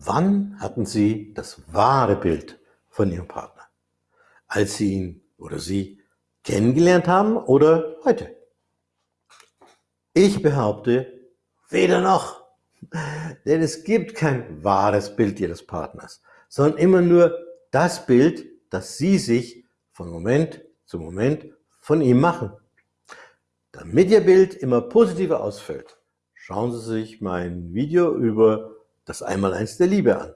Wann hatten Sie das wahre Bild von Ihrem Partner? Als Sie ihn oder sie kennengelernt haben oder heute? Ich behaupte, weder noch. Denn es gibt kein wahres Bild Ihres Partners, sondern immer nur das Bild, das Sie sich von Moment zu Moment von ihm machen. Damit Ihr Bild immer positiver ausfällt, schauen Sie sich mein Video über das Einmaleins der Liebe an.